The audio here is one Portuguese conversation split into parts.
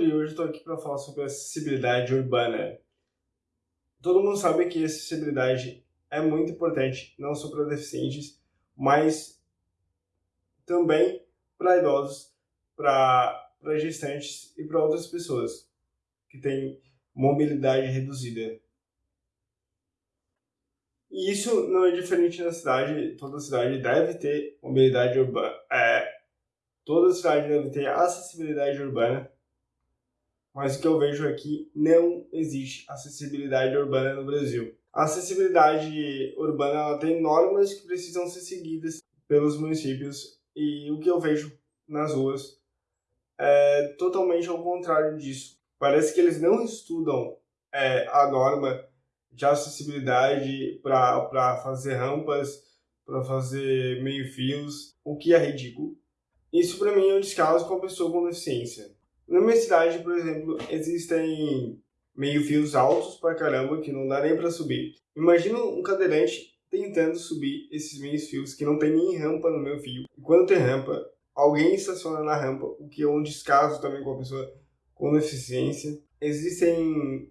Rodrigo, hoje estou aqui para falar sobre acessibilidade urbana. Todo mundo sabe que acessibilidade é muito importante, não só para deficientes, mas também para idosos, para gestantes e para outras pessoas que têm mobilidade reduzida. E isso não é diferente na cidade, toda cidade deve ter mobilidade urbana, é, toda cidade deve ter acessibilidade urbana, mas o que eu vejo é não existe acessibilidade urbana no Brasil. A acessibilidade urbana ela tem normas que precisam ser seguidas pelos municípios e o que eu vejo nas ruas é totalmente ao contrário disso. Parece que eles não estudam é, a norma de acessibilidade para fazer rampas, para fazer meio-fios, o que é ridículo. Isso para mim é um descaso com a pessoa com deficiência. Na minha cidade, por exemplo, existem meio-fios altos pra caramba que não dá nem para subir. Imagina um cadeirante tentando subir esses meios-fios que não tem nem rampa no meu fio. E quando tem rampa, alguém estaciona na rampa, o que é um descaso também com a pessoa com deficiência. Existem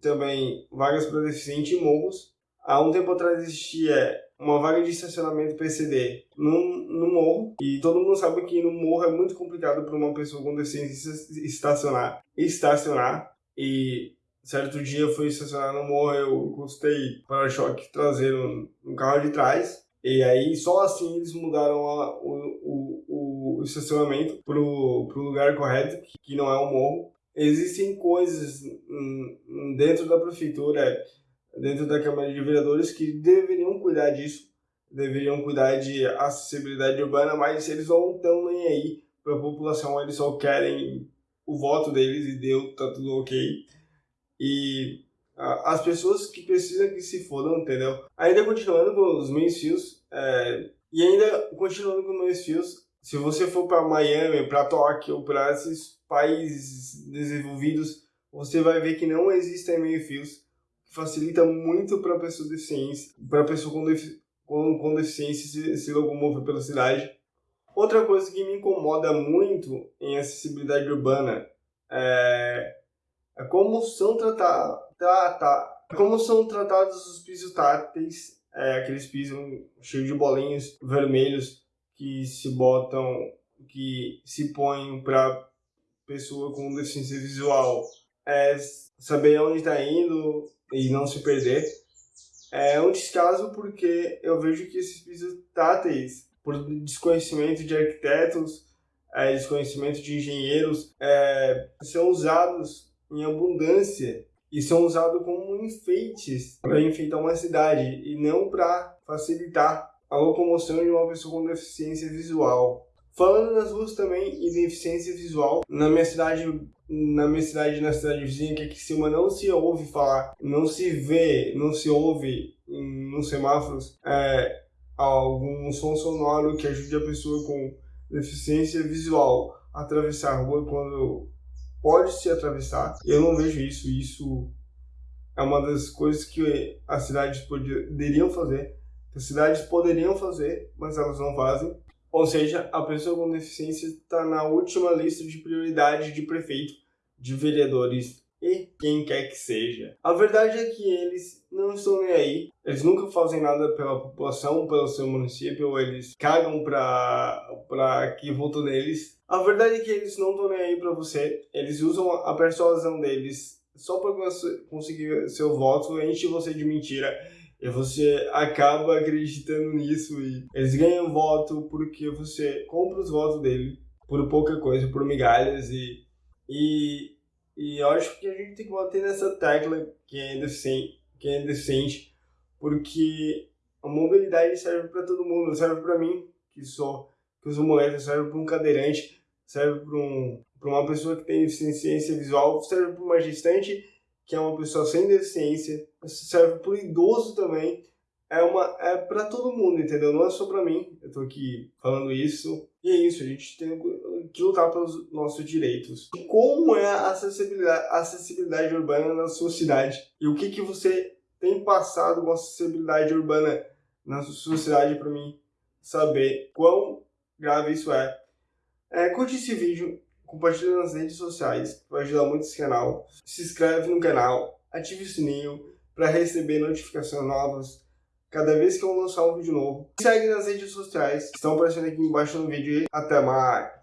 também vagas para deficiente em morros. Há um tempo atrás existia uma vaga de estacionamento PCD no, no morro, e todo mundo sabe que no morro é muito complicado para uma pessoa com deficiência estacionar. Estacionar, e certo dia eu fui estacionar no morro, eu encostei para-choque traseiro no carro de trás, e aí só assim eles mudaram a, o, o, o estacionamento pro, pro lugar correto, que não é o morro existem coisas dentro da prefeitura, dentro da Câmara de Vereadores, que deveriam cuidar disso, deveriam cuidar de acessibilidade urbana, mas eles não estão nem aí para a população, eles só querem o voto deles e deu, tá tudo ok. E as pessoas que precisam que se fodam, entendeu? Ainda continuando com os meios fios, é, e ainda continuando com meios fios, se você for para Miami, para Tóquio, para esses países desenvolvidos, você vai ver que não existem meio-fios, facilita muito para pessoa deficiente, para pessoa com, defi com, com deficiência se, se locomover pela cidade. Outra coisa que me incomoda muito em acessibilidade urbana é, é como são tratados trata, como são tratados os pisos táteis, é, aqueles pisos cheios de bolinhos vermelhos que se botam, que se põem para pessoa com deficiência visual é saber onde está indo e não se perder. É um descaso porque eu vejo que esses pisos táteis, por desconhecimento de arquitetos, é, desconhecimento de engenheiros, é, são usados em abundância e são usados como enfeites para enfeitar uma cidade e não para facilitar a locomoção de uma pessoa com deficiência visual. Falando das ruas também e deficiência visual, na minha cidade, na minha cidade, na cidade vizinha, que é Criciúma, não se ouve falar, não se vê, não se ouve nos semáforos é, algum som sonoro que ajude a pessoa com deficiência visual a atravessar a rua quando pode se atravessar. Eu não vejo isso, isso é uma das coisas que as cidades poderiam fazer as cidades poderiam fazer, mas elas não fazem. Ou seja, a pessoa com deficiência está na última lista de prioridade de prefeito, de vereadores e quem quer que seja. A verdade é que eles não estão nem aí. Eles nunca fazem nada pela população, pelo seu município, eles cagam para que votam neles. A verdade é que eles não estão nem aí para você. Eles usam a persuasão deles só para conseguir seu voto, enche você de mentira e você acaba acreditando nisso e eles ganham voto porque você compra os votos dele por pouca coisa, por migalhas e, e, e eu acho que a gente tem que bater nessa tecla que é deficiente, que é deficiente porque a mobilidade serve para todo mundo, serve para mim, que sou que uso muleta, serve para um cadeirante, serve para um, uma pessoa que tem deficiência visual, serve para uma gestante que é uma pessoa sem deficiência, serve para o idoso também, é uma é para todo mundo, entendeu? Não é só para mim. Eu tô aqui falando isso. E é isso, a gente tem que lutar pelos nossos direitos. Como é a acessibilidade, acessibilidade urbana na sua cidade? E o que que você tem passado com a acessibilidade urbana na sua cidade para mim saber quão grave isso é. é curte esse vídeo, compartilha nas redes sociais, vai ajudar muito esse canal. Se inscreve no canal, ative o sininho para receber notificações novas cada vez que eu lançar um vídeo novo. Me segue nas redes sociais, que estão aparecendo aqui embaixo no vídeo. Até mais!